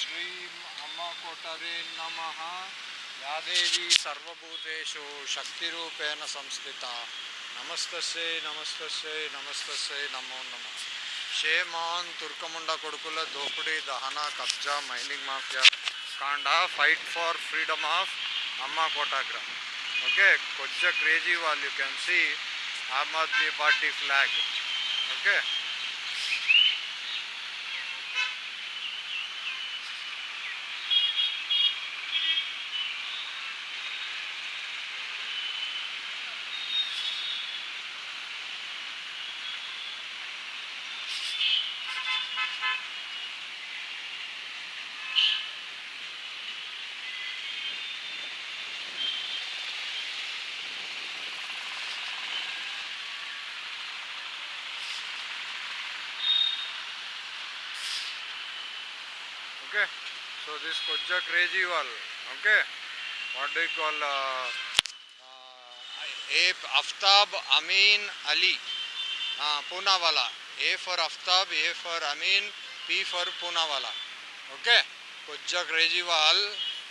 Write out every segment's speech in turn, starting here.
శ్రీం అమ్మ కోటరే నమ యాదేవి సర్వభూతేషు శక్తిరూపేణ సంస్థిత. నమస్తస్యై నమస్తస్యై నమస్తస్యై నమో నమ. షేమాన్ తుర్కముండ కొడుకుల దోపిడీ దహన కబ్జా మైనింగ్ మాఫియా కాండ ఫైట్ ఫార్ ఫ్రీడమ్ ఆఫ్ అమ్మ కోటాగ్ర ఓకే కొంచెం క్రేజీ వాళ్ళు you can see Aam Aadmi Party flag. Okay. So this Kojja crazy wall okay? What do you call uh, uh, A Aftab Amin Ali. Uh, Poonawala. A for Aftab A for Amin P for Poonawala. Okay? Kojja crazy wall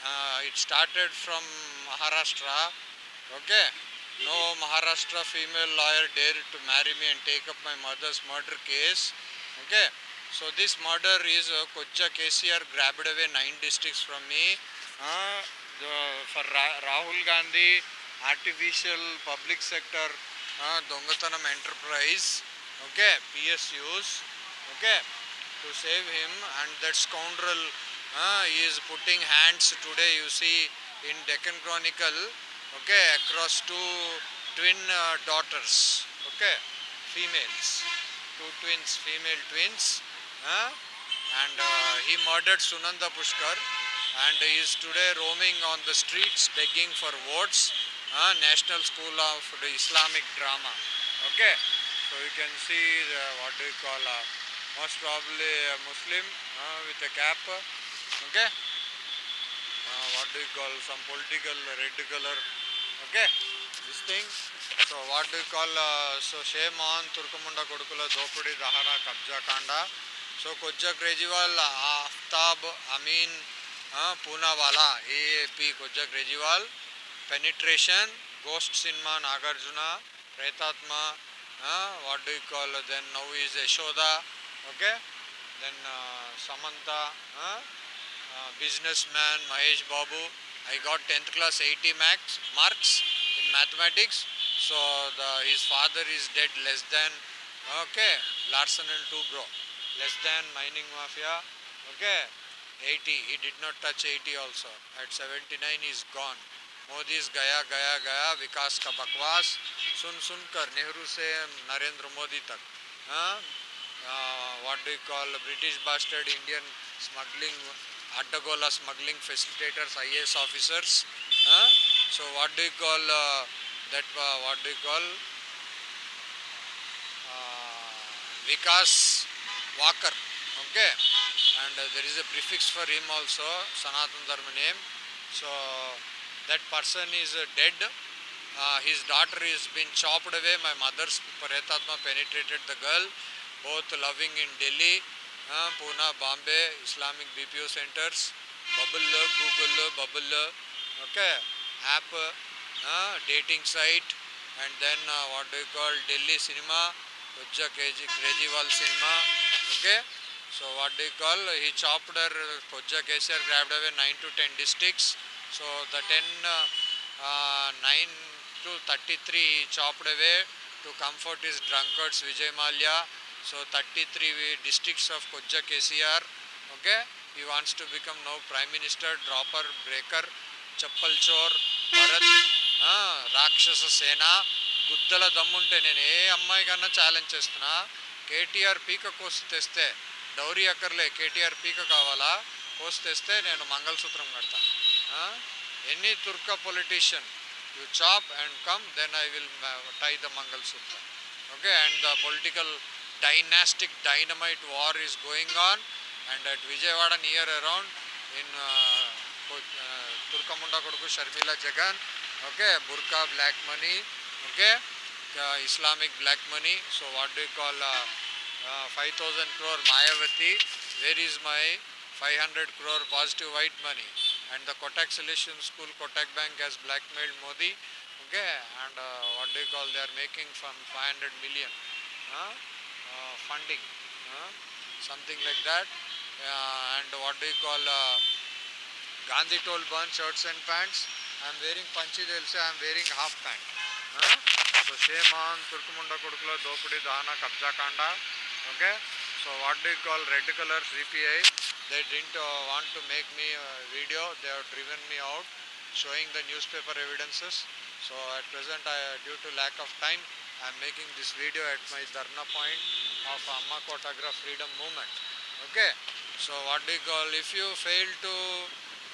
uh, it started from Maharashtra. Okay? No Maharashtra female lawyer dared to marry me and take up my mother's murder case. Okay so this murder is uh, Kojja KCR grabbed away nine districts from me. Uh, the, for Ra- Rahul Gandhi artificial public sector uh, Dongatanam enterprise okay PSUs okay to save him. And that scoundrel uh, is putting hands today you see in Deccan Chronicle okay across two twin uh, daughters okay females two twins female twins uh, and he murdered Sunanda Pushkar. And he is today roaming on the streets begging for votes uh, National School of the Islamic Drama. Okay? So you can see the, what do you call uh, most probably a Muslim uh, with a cap. Okay? Uh, what do you call some political red color. Okay? This thing. So what do you call uh, so shame on turkamunda kodukula dopudi dahana kabja kanda so kojja krejewal aftab amin uh, poonawala aap kojja krejewal penetration ghost cinema nagarjuna pretatma uh, what do you call then now is yashoda okay then uh, samantha uh, uh, businessman Mahesh Babu. I got 10th class 80 max, marks in mathematics. So the, his father is dead less than, okay, Larson and two Tubro, less than mining mafia, okay, 80. He did not touch 80 also. At 79 he's gone. Modi गया गया गया विकास का बकवास सुन सुन कर नेहरू से नरेंद्र मोदी तक हाँ you call British bastard Indian smuggling, Addagola smuggling facilitators, IAS officers. Huh? So what do you call uh, that? Uh, what do you call uh, Vikas Walker? Okay, and uh, there is a prefix for him also, Sanatan Dharma name. So that person is uh, dead. Uh, his daughter is been chopped away. My mother's Paretatma penetrated the girl both loving in Delhi, uh, Pune, Bombay, Islamic BPO centers, Bubble, Google, Bubble, okay, app, uh, dating site, and then uh, what do you call Delhi cinema, Pooja Kejriwal Sinha. Okay. So what do you call? He chopped her. Pooja Kejriwal grabbed away nine to ten districts. So the ten uh, nine to thirty three he chopped away to comfort his drunkards Vijay Malia. So 33 districts of Kojja KCR. Okay. He wants to become now Prime Minister, Dropper, Breaker, Chappal Chor, Bharat, uh, Rakshasa Sena. గుద్దల దమ్ముంటే నేను ఏ అమ్మాయి కన్నా challenge చేస్తున్నా? కేటీఆర్ పీక కోసి తెస్తే dowry అక్కర్లే కేటీఆర్ పీక కావాలా? కోసి తెస్తే నేను మంగళసూత్రం కడతా. Any తుర్క politician you chop and come then I will tie the మంగళసూత్రం. Okay and the political dynastic dynamite war is going on and at Vijayawada near around in తుర్కముండ కొడుకు Sharmila Jagan okay burqa black money okay uh, islamic black money so what do you call uh, uh, 5000 crore mayavati where is my 500 crore positive white money. And the Kotak Solution School, Kotak Bank has blackmailed Modi. Okay, and uh, what do you call? They are making from 500 million uh, funding, something like that. Uh, and what do you call? Uh, Gandhi told burn shirts and pants. I'm wearing panchi, they'll say I'm wearing half pant. So same on Turkumunda Kurkula, Dopudi Dana, Kabja Kanda. Okay? So what do you call red color CPI? They didn't uh, want to make me a video. They have driven me out showing the newspaper evidences. So at present, uh, due to lack of time, I am making this video at my Dharna point of Amma Kotagra Freedom Movement. Okay? So what do you call? If you fail to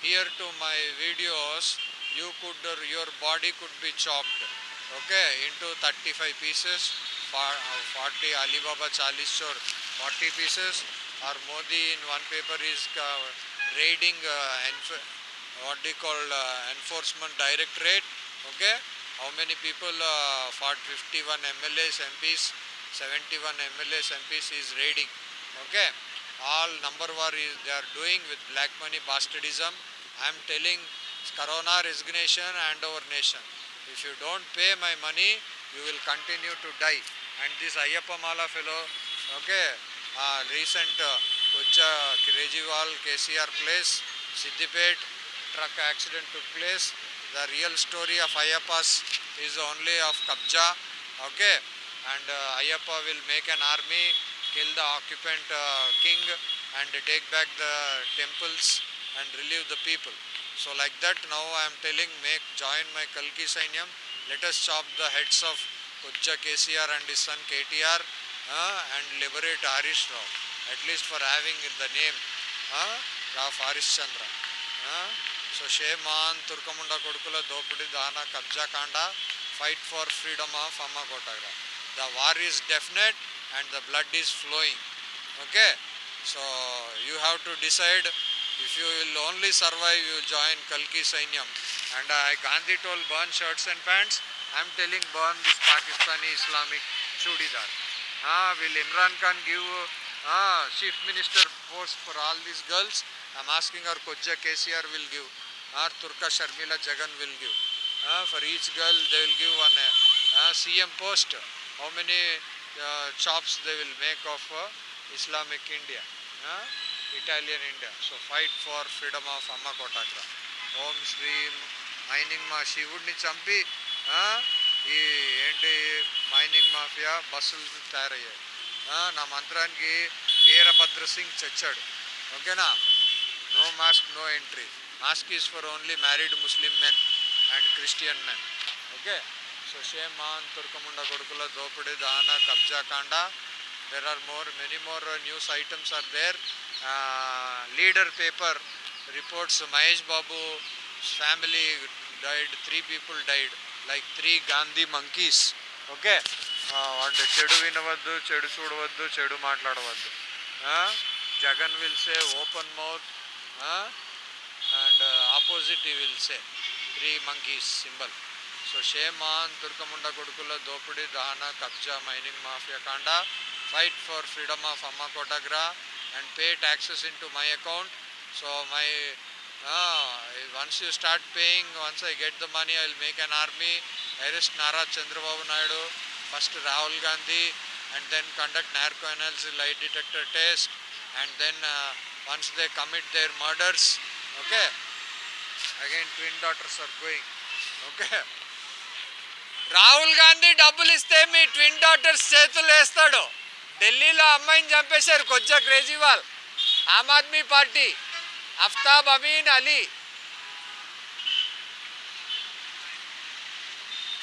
hear to my videos, you could, uh, your body could be chopped okay, into 35 pieces, uh, 40 Alibaba Chalis Chor, 40 pieces, or Modi in one paper is uh, raiding uh, what you call uh, enforcement directorate, okay, how many people, uh, 40, 51 MLAs, MPs, 71 MLAs, MPs is raiding, okay all number war is they are doing with black money bastardism. I am telling Corona resignation and our nation. If you don't pay my money, you will continue to die. And this Ayyappa Mala fellow, okay, uh, recent uh, Kujja KCR place, Siddipet, truck accident took place. The real story of Ayyappas is only of Kabja, okay, and uh, will make an army kill the occupant uh, king and take back the temples and relieve the people. So like that now I am telling make join my Kalki Sainyam. Let us chop the heads of Kujja KCR and his son KTR uh, and liberate Harish Rao. At least for having the name uh, of Harish Chandra. Uh, so shame Turkamunda Kodukula Dopudi Dana Kabja Kanda. Fight for freedom of Amma Kotagra. The war is definite and the blood is flowing. Okay? So you have to decide if you will only survive, you'll join Kalki Sainyam. And uh, Gandhi told burn shirts and pants. I'm telling burn this Pakistani Islamic chudidar. Ah, will Imran Khan give ah, chief minister post for all these girls? I'm asking our Kojja KCR will give. Or Turka Sharmila Jagan will give. Ah, for each girl they will give one uh, CM post. How many uh, chops they will make of uh, Islamic India, Italian India. So fight for freedom of Amma Kotagra. ఓం శ్రీం mining మా శివుడిని చంపి ఈ ఏంటి mining mafia బస్సులు తయారయ్యాయి. నా మంత్రానికి వీరభద్ర సింగ్ చచ్చాడు. ఓకేనా? No mask no entry mask is for only married Muslim men and Christian men okay? So shame man తుర్కముండ కొడుకుల దోపిడి దాన కబ్జా కాండ. There are more many more news items are there leader paper reports Mahesh Babu family died three people died like three Gandhi monkeys. Okay? అంటే చెడు వినవద్దు చెడు చూడవద్దు చెడు మాట్లాడవద్దు. Jagan will say open mouth and opposite he will say three monkeys symbol. So shame on తుర్కముండ కొడుకుల దోపిడీ దహన కబ్జా మైనింగ్ మాఫియా కాండ ఫైట్ ఫర్ ఫ్రీడమ్ ఆఫ్ అమ్మ కోటగ్రా and pay taxes into my account so my uh, once you start paying once i get the money i'll make an army arrest nara chandrababu naidu first rahul gandhi and then conduct narco analysis lie detector test and then uh, once they commit their murders okay again twin daughters are going okay Rahul Gandhi డబ్బులు ఇస్తే మీ twin daughters చేతులు వేస్తాడు ఢిల్లీలో అమ్మాయిని చంపేశారు కొజ్జా Kejriwal Aam Aadmi Party Aftab Amin Ali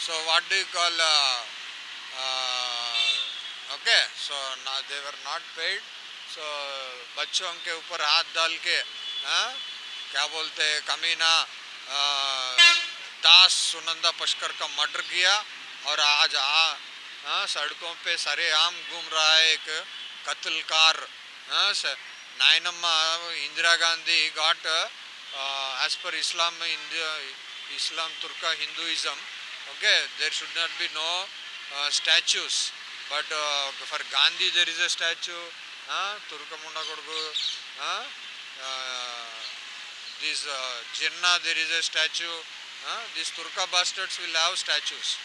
so what do call okay so ना दे were not paid so बच्चों के ऊपर हाथ डाल के हाँ, क्या बोलते हैं कमीना आ, दास सुनंदा पशकर का मर्डर किया और आज आ हाँ, सड़कों पे सरेआम घूम रहा है एक कत्लकार हाँ, स- नायनम्मा Indira Gandhi got uh, as per Islam India Islam Turka Hinduism okay there should not be no uh, statues but uh, for Gandhi there is a statue uh, Turkamunda Kodugu uh, uh, this uh, Jinnah there is a statue. Uh, these Turka bastards will have statues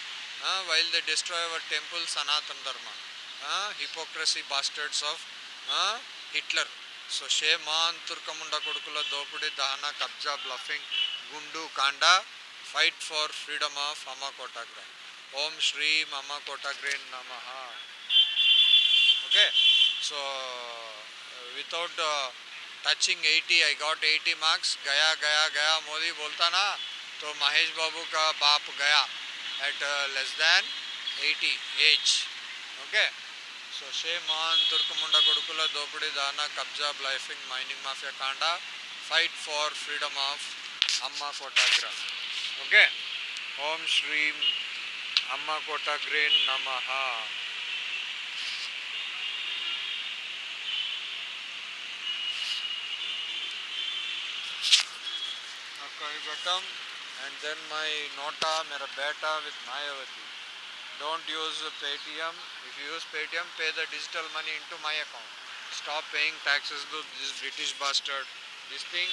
uh, while they destroy our temple Sanatan Dharma. Uh, hypocrisy bastards of uh, Hitler. So shame on Turkamunda Kodukula Dopudi Dahana Kabja bluffing Gundu Kanda. Fight for freedom of Amma Kotagra. Om Shri Amma Kotagre Namaha. Okay. So without uh, touching 80, I got 80 marks. Gaya, Gaya, Gaya, Modi बोलता ना तो महेश बाबू का बाप गया at less than 80 age. Okay. So shame on తుర్కముండ కొడుకుల దోపిడీ దానా కబ్జా బ్లైఫింగ్ మైనింగ్ మాఫియా కాండ ఫైట్ ఫార్ ఫ్రీడమ్ ఆఫ్ అమ్మ కోటాగ్రా ఓకే ఓం శ్రీం అమ్మ కోటాగ్రే నమ అక్కడ ఘటం and then my nota mera beta with Mayavati. Don't use Paytm. If you use Paytm, pay the digital money into my account. Stop paying taxes to this British bastard. This thing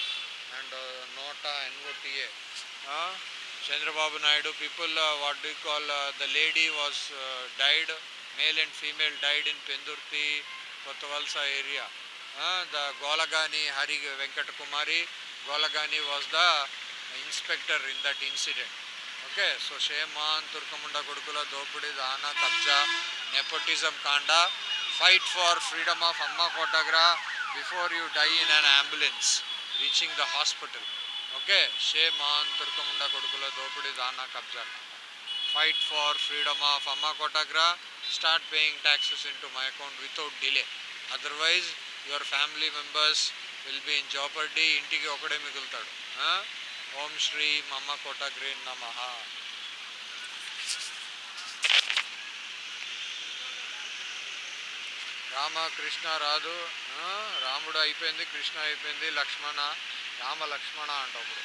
and uh, nota NOTA. Uh, Chandrababu Naidu people, uh, what do you call, uh, the lady was uh, died, male and female died in Pendurti, Kottavalsa area. Uh, the Golagani Hari Venkat Kumari, Golagani was the inspector in that incident. Okay so shame on తుర్కముండ కొడుకుల దోపిడి దాన కబ్జా nepotism కాండ fight for freedom of అమ్మ కోటగ్రా before you die in an ambulance reaching the hospital okay shame on తుర్కముండ కొడుకుల దోపిడి దాన కబ్జా. ఫైట్ ఫార్ ఫ్రీడమ్ ఆఫ్ అమ్మ కోటగ్రా start paying taxes in to my account without delay otherwise your family members will be in jeopardy ఇంటికి ఒకడే మిగులుతాడు. ఓం శ్రీ మమ్మ కోటగ్రే నమ. రామ కృష్ణ రాదు రాముడు అయిపోయింది కృష్ణ అయిపోయింది లక్ష్మణ రామ లక్ష్మణ అంటప్పుడు